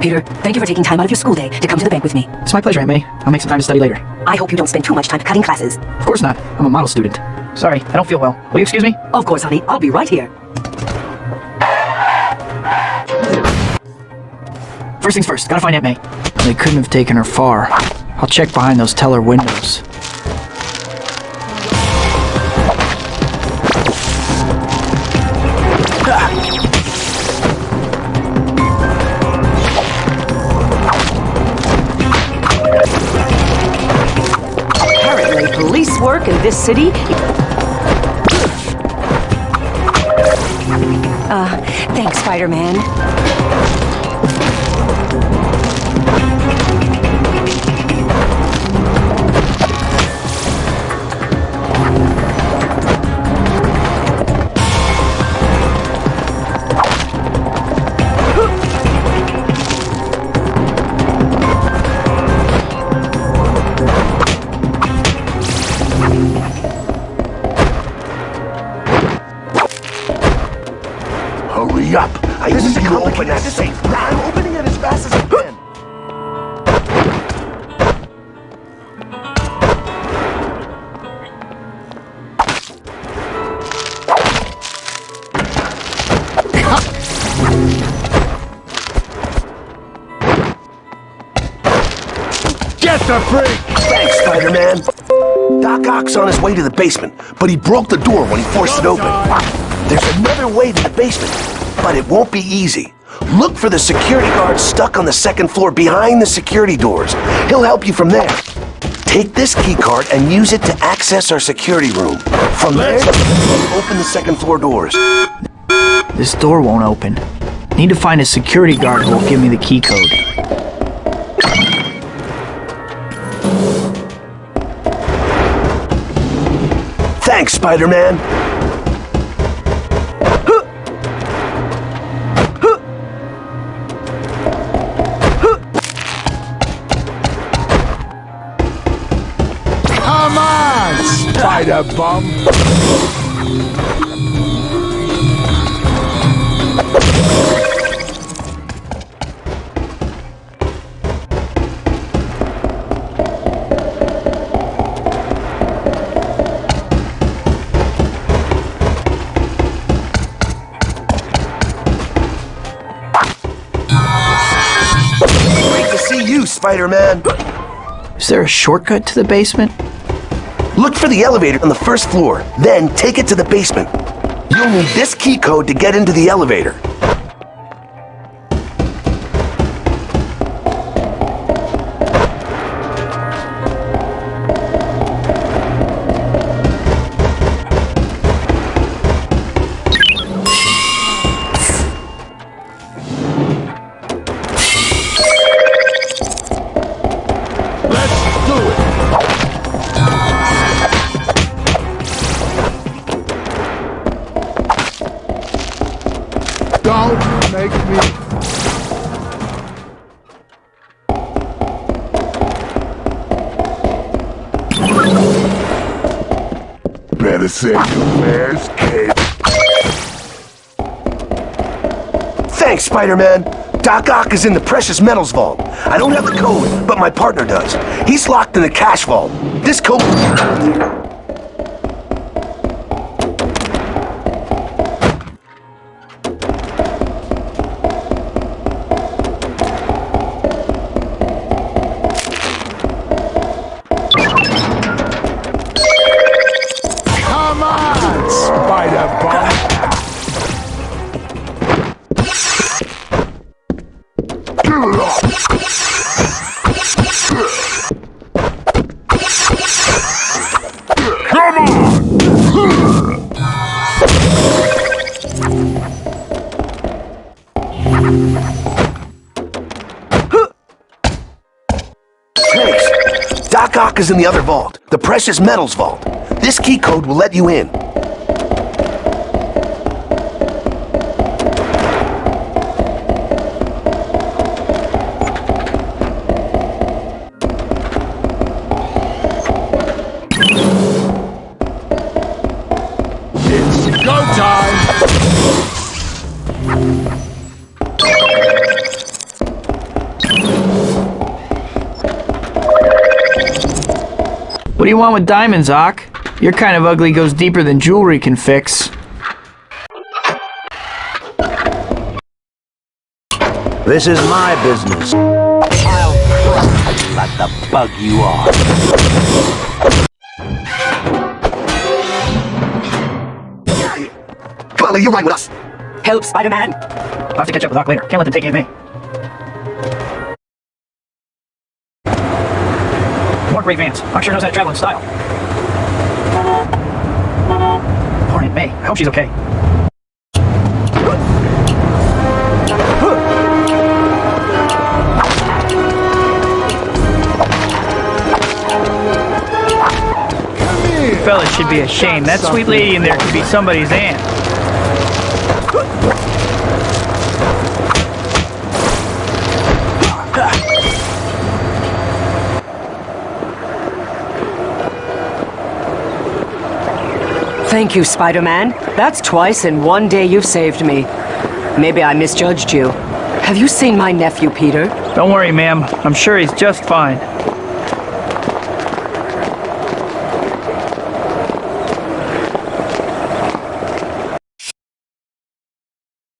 Peter, thank you for taking time out of your school day to come to the bank with me. It's my pleasure, Aunt May. I'll make some time to study later. I hope you don't spend too much time cutting classes. Of course not. I'm a model student. Sorry, I don't feel well. Will you excuse me? Of course, honey. I'll be right here. First things first, gotta find Aunt May. They couldn't have taken her far. I'll check behind those teller windows. In this city... Uh, thanks, Spider-Man. I this is a complicated safe. I'm opening it as fast as I can. Get the freak! Thanks, Spider-Man. Doc Ock's on his way to the basement, but he broke the door when he forced it open. There's another way to the basement, but it won't be easy. Look for the security guard stuck on the second floor behind the security doors. He'll help you from there. Take this key card and use it to access our security room. From there, open the second floor doors. This door won't open. Need to find a security guard who will give me the key code. Thanks, Spider-Man. Spider bum! Great to see you, Spider-Man. Is there a shortcut to the basement? Look for the elevator on the first floor, then take it to the basement. You'll need this key code to get into the elevator. Better say your last kid. Thanks, Spider-Man. Doc Ock is in the precious metals vault. I don't have the code, but my partner does. He's locked in the cash vault. This code... Is in the other vault, the precious metals vault. This key code will let you in. Do you want with diamonds, Ock? Your kind of ugly goes deeper than jewelry can fix. This is my business. I'll crush you like the bug you are. Molly, you ride with us. Help, Spider-Man! I'll have to catch up with Ock later. Can't let them take Aunt May. More great vans. Ock sure knows how to travel in style. Poor Aunt May. I hope she's okay. Fellas should be ashamed. That sweet lady in there could be somebody's aunt. Thank you, Spider-Man. That's twice in one day you've saved me. Maybe I misjudged you. Have you seen my nephew, Peter? Don't worry, ma'am. I'm sure he's just fine.